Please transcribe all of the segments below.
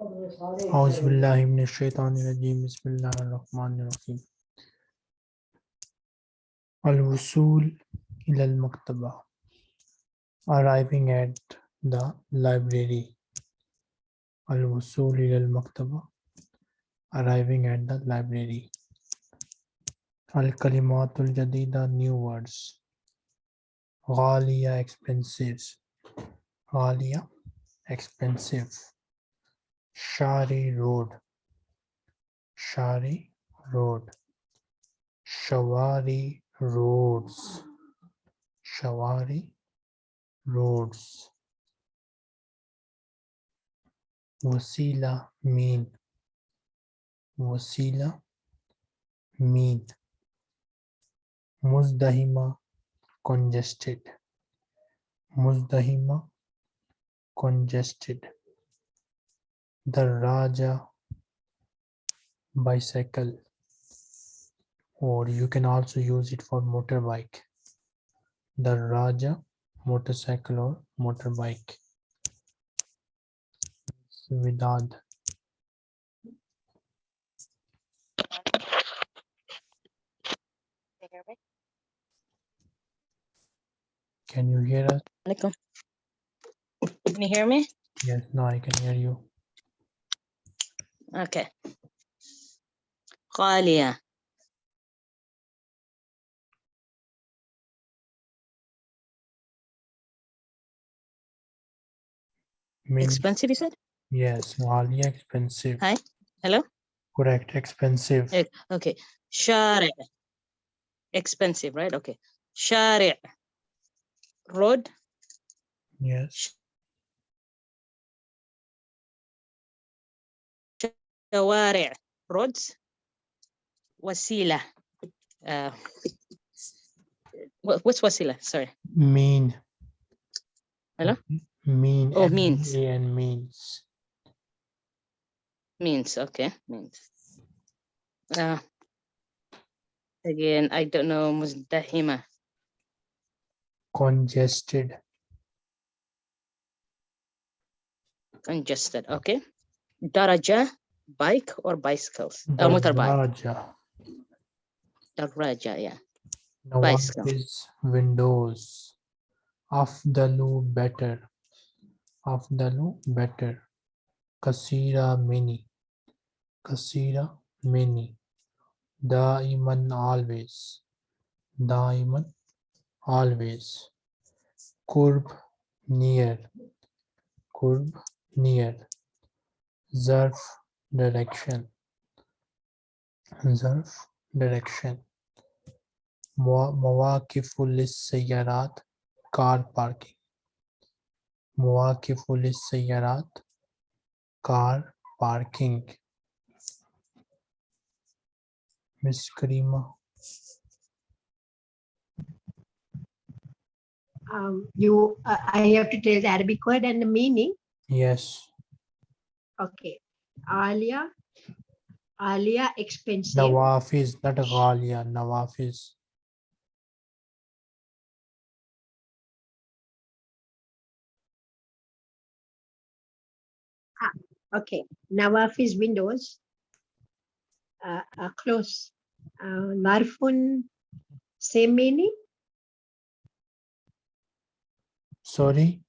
اعوذ باللہ من الشیطان الرجیم، بسم اللہ الرحمن الرحیم۔ الوصول الى المکتبہ، arriving at the library. الوصول الى المکتبہ، arriving at the library. الکلمات الجدیدہ، new words. غالیہ expensive. غالیہ expensive. Shari Road. Shari Road. Shawari Roads. Shawari Roads. Wasila mean. Wasila mean. Muzdahima congested. Muzdahima congested the Raja bicycle or you can also use it for motorbike. The Raja motorcycle or motorbike. Vidad. Can you hear us? Alaikum. Can you hear me? yes now I can hear you Okay. Ghalia. Min expensive, you said? Yes, Ghalia expensive. Hi. Hello? Correct, expensive. Okay. Shari. Expensive, right? Okay. Shari. Road. Yes. شوارع roads وسيلة uh, what- what's وسيلة sorry mean Hello? Okay. mean Oh, M E means. A N means means okay means uh, again I don't know مزدحمة congested congested okay daraja bike or bicycles? Uh, motorbike? Daraja. daraja yeah. Bicycle. Nawafis windows? Afdalu better. Afdalu better. Kasira many kasira many daiman always. Daiman always. Kurb near. Kurb near. Zarf direction zarf direction موا- مواقف للسيارات car parking مواقف للسيارات car parking Miss Karima um, you uh, I have to tell the Arabic word and the meaning. yes Okay. Alia, Alia expensive. Nawafis not Ghalia Nawafis Okay. Nawafis windows uh, are closed. Uh, Larfun, same meaning. sorry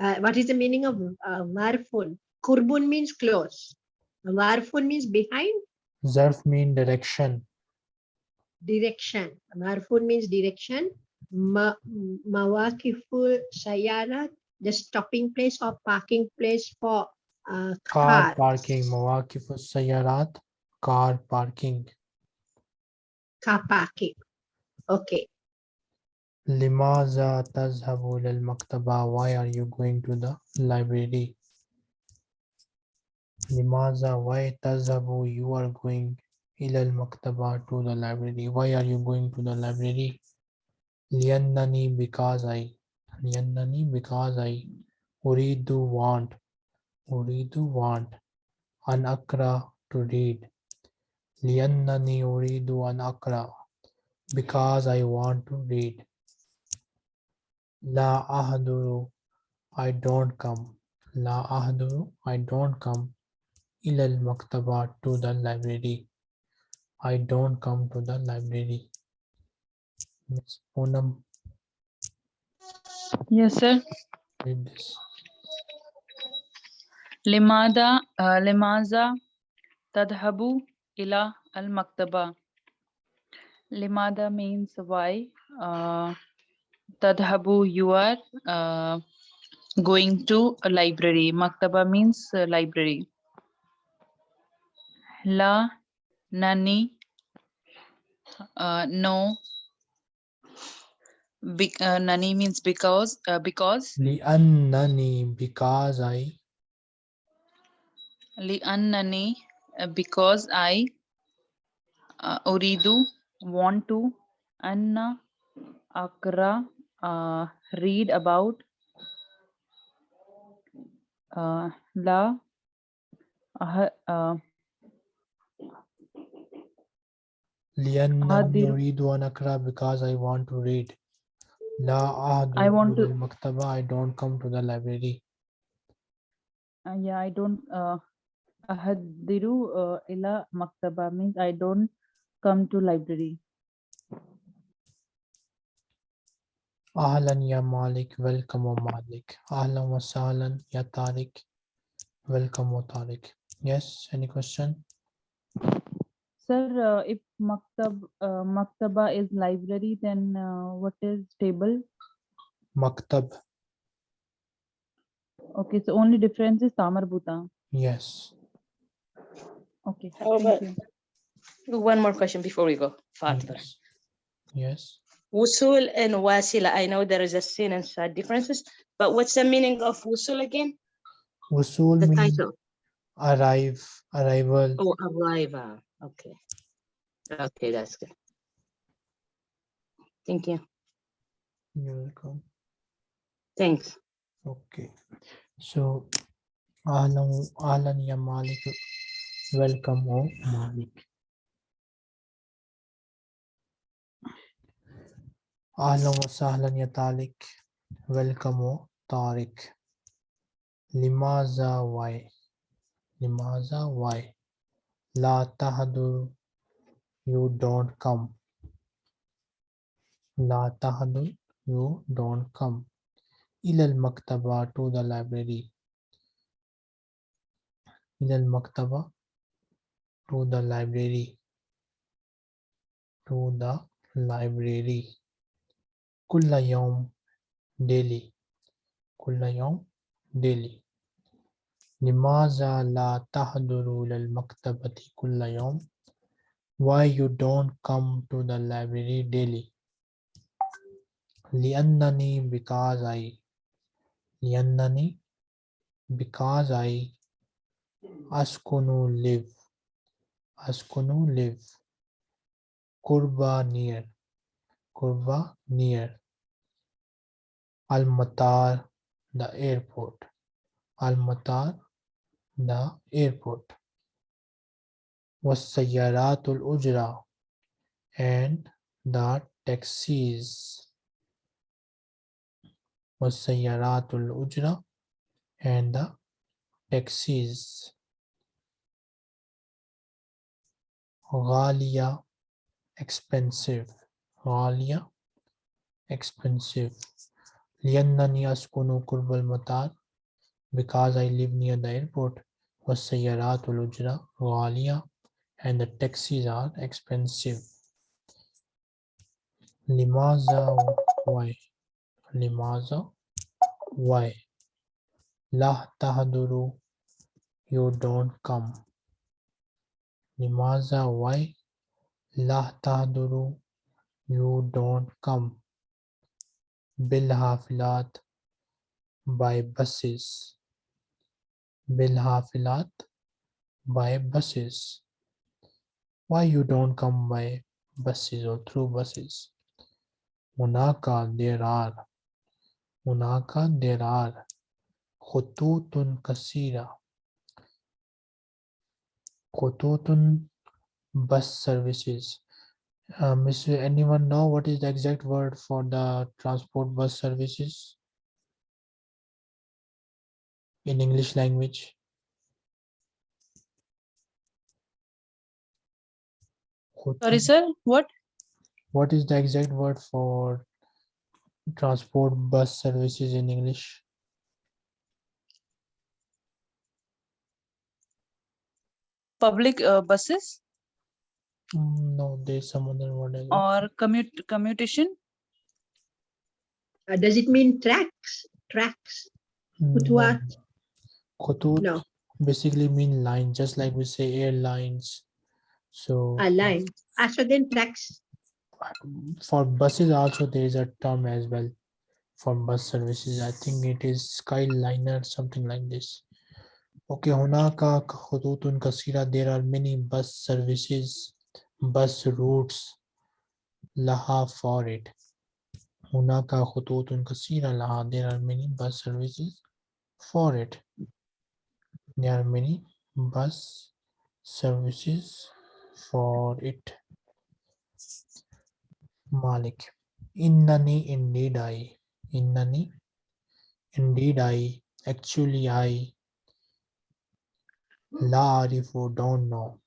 Uh, what is the meaning of uh, Larfun? Kurbun means close. Warfun means behind. Zarf means direction. Direction. Warfun means direction. Ma mawakiful sayara, the stopping place or parking place for uh, car cars. parking. Mawakiful sayarat, car parking. Car parking. Okay. Limaza tazhabul al maktaba. Why are you going to the library? Limaza, why tazabu, you are going ilal maktaba to the library. Why are you going to the library? Liannani, because I. Liannani, because I. Uridu, want. Uridu, want. An akra, to read. Liannani, uridu, an akra. Because I want to read. La ahaduru, I don't come. La ahaduru, I don't come. Ilal maktaba to the library. I don't come to the library. Miss Poonam, Yes, sir. read this. لماذا آه، لماذا تذهب إلى المكتبة؟ لماذا means why. Uh, تذهب you are uh, going to a library. Maktaba means uh, library. la, nani, uh, no. Be uh, nani means because, uh, because. nani because I. Li'annani, because I. Uh, uridu, want to. Anna, akra, uh, read about. Uh, la, uh, uh, لأنني أحضر- أريد أن أقرأ because I want to read. لا أحضر I want إلى to- المكتبة I don't come to the library. uh, yeah I don't uh, أحضر uh, إلى مكتبة means I don't come to library أهلا يا مالك welcome O مالك أهلا وسهلا يا طارق welcome O طارق Yes, any question? sir, uh, if maktab uh, maktaba is library, then uh, what is table? Maktab. Okay, so only difference is ta marbuta. Yes. Okay. Oh, About, one more question before we go further. Yes. yes. And wasila. I know there is a sin and sad differences, but what's the meaning of usul again? usul the title. Arrive, arrival. Oh, arrival. Okay. Okay, that's good. Thank you. You're welcome. Thanks. Okay. So, Ahlan, Ahlan ya Malik. Welcome, O Malik. Ahlan wa sahlan ya Talik. Welcome, O Tariq. Limaza why? Limaza why? La Tahadur, you don't come. La Tahadur, you don't come. Ilal Maktaba to the library. Ilal Maktaba to the library. To the library. Kullayom daily. Kullayom daily. Nimaza la tahduru lal maktabati kulla. Why you don't come to the library daily? Liannani because I. Liannani because I. Askunu live. Askunu live. Kurba near. Kurba near. Almatar the airport. Almatar the airport والسيارات الأجرة and the taxis والسيارات الأجرة and the taxis غالية expensive غالية expensive لأنني أسكن قرب المطار because I live near the airport, wasayyaratul ujra ghaliya and the taxis are expensive. Limaza why? Limaza why? La tahaduru you don't come. Limaza why? La tahaduru you don't come. bilhafilat, by buses بالحافلات by buses why you don't come by buses or through buses هناك there are هناك there are خطوط كثيرة خطوط bus services uh, Miss, anyone know what is the exact word for the transport bus services? In English language? Sorry, sir, what? What is the exact word for transport bus services in English? Public uh, buses Mm, No, there's some other word. as or commute commutation? Uh, does it mean tracks? Tracks? Khutwat? No. Khutut no. basically mean line, just like we say airlines. So a line. So then tracks. For buses also there is a term as well for bus services. I think it is Skyliner, something like this. Okay, Hunaka Khututun Kasira, there are many bus services, bus routes laha for it. Hunaka Khututun Kasira laha, there are many bus services for it. There are many bus services for it. Malik. Innani indeed I. Innani indeed I. Actually I. La arifu don't know.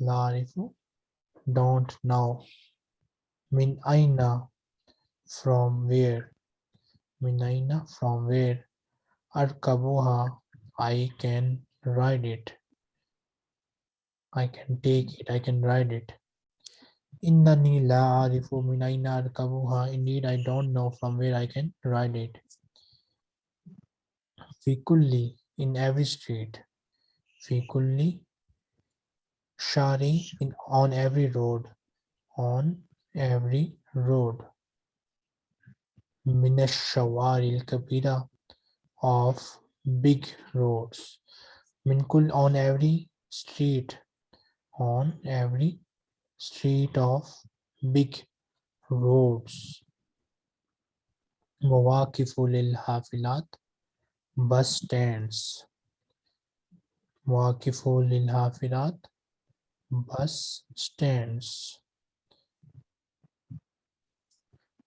La arifu don't know. Min aina from where. Min aina from where. Arkabuha I can ride it. I can take it. I can ride it. Innani la arifu min aina arkabuha. Indeed, I don't know from where I can ride it. Fi kulli, in every street. Fi kulli, shari, in on every road. On every road. Min shawari kabira of big roads. Min kull on every street. On every street of big roads. مواقف للحافلات bus stands. مواقف للحافلات bus stands.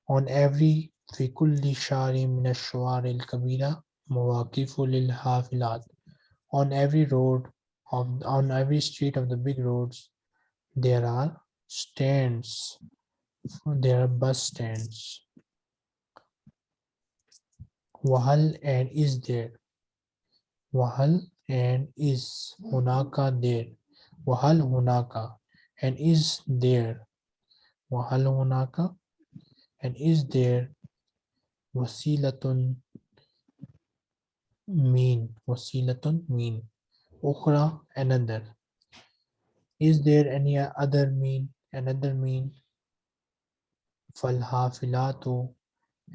On every في كل شارع من الشوارع الكبيرة مواقف للحافلات. On every road of on every street of the big roads there are stands. There are bus stands. Wahal and is there. Wahal and is hunaka there. Wahal hunaka and is there. Wahal hunaka and is there. Wasilatun mean wasilatun mean ukhra another is there any other mean, another mean? Falhafilatu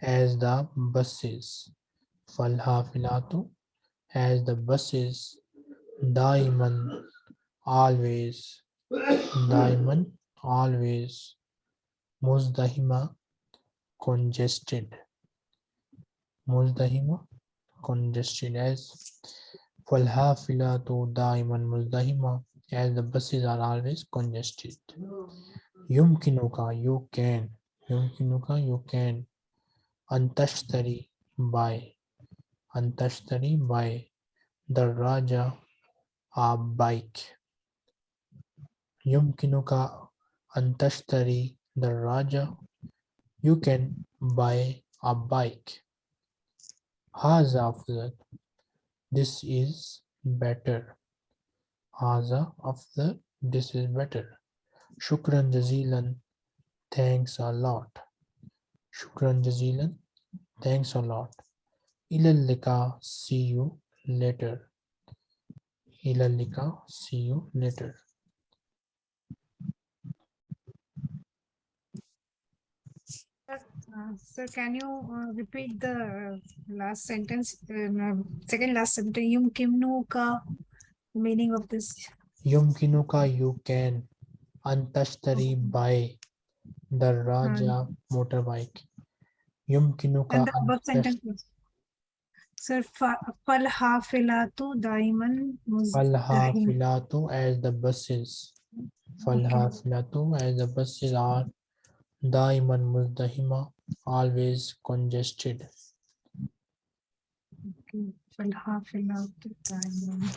as the buses. Falhafilatu as the buses. Daiman always. Daiman always. Muzdahima congested. Muzdahima congested as Falhafilatu daiman muzdahima as the buses are always congested. Yumkinuka, you can. Yumkinuka, you can. Antashtari, buy. Antashtari, buy. The Raja, a bike. Yumkinuka, Antashtari, the Raja. You can buy a bike. Haza afdal. This is better. Haza afdal. This is better. Shukran jazilan. Thanks a lot. Shukran jazilan. Thanks a lot. Ilal lika. See you later. Ilal lika. See you later. Uh, Sir, can you uh, repeat the last sentence, uh, second last sentence, yum kimnu ka meaning of this? Yumkinuka you can antashtari buy the Raja motorbike. Yumkinuka And the above sentence. Sir, fa- fal hafilatu daiman Falha filatu as the buses. Falha filatu as the buses are Daiman Muzdahima, always congested. Well, half an time.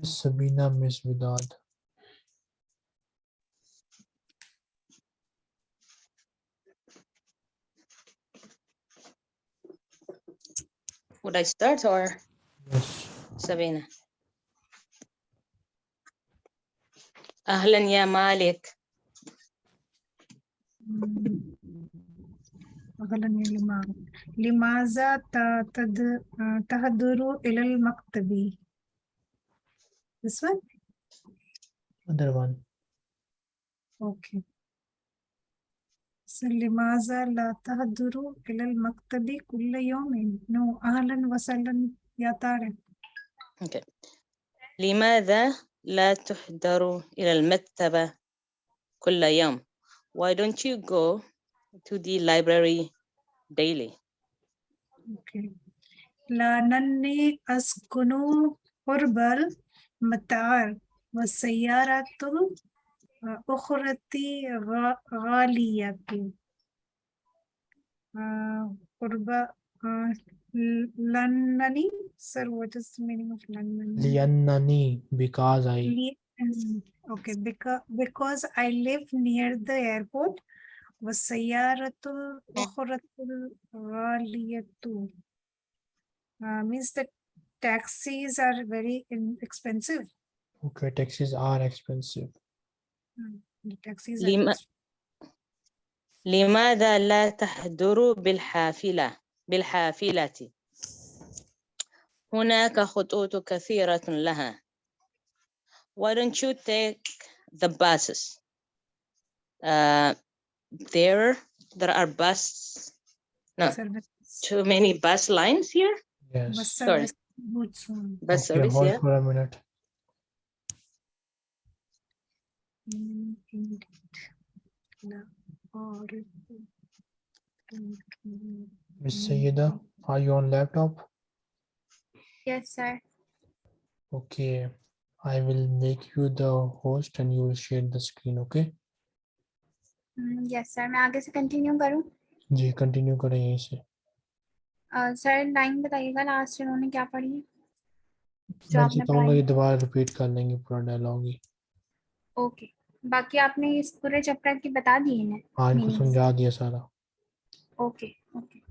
Miss Sabina, Miss Vidad. Would I start or? Yes. Sabina. أهلا يا مالك أغلى لما لماذا ت- تد- تهدر إلى المكتب This one? Other one. Okay. So لماذا لا تهدر إلى المكتب كل يوم؟ No, أهلا وسهلا يا طارق. okay. لماذا لا تحضر إلى المكتبة كل يوم Why don't you go to the library daily Okay. لأنني أسكن قرب المطار والسيارة الأخرى غا- غالية. آه، قرب آه، لأنني Sir, what is the meaning of لأنني? Liannani, because I. Li- mm, Okay, because because I live near the airport والسيارة الأخرى غالية uh, means that taxis are very in- expensive. Okay, taxis are expensive. The taxis are لما- expensive. لماذا لا تحضر بالحافلة بالحافلة هناك خطوط كثيرة لها Why don't you take the buses uh, there there are bus no Service- too many bus lines here Yes. bus sorry. service routes, um, bus Okay, service hold yeah for a minute. in- indeed. La- or- Miss Sayeda, are you on laptop? Yes, sir. Okay, I will make you the host and you will share the screen, okay? Hmm, Yes, sir. मैं आगे से continue करूँ? जी continue करें यहीं से। Sir line बताइएगा last इन्होंने क्या पढ़ी जो आपने पढ़ाई ये दोबारा रिपीट कर लेंगे पूरा डायलॉग ही। ओके बाकी आपने इस पूरे चैप्टर की बता दी है हाँ इनको समझा दिया सारा। Okay okay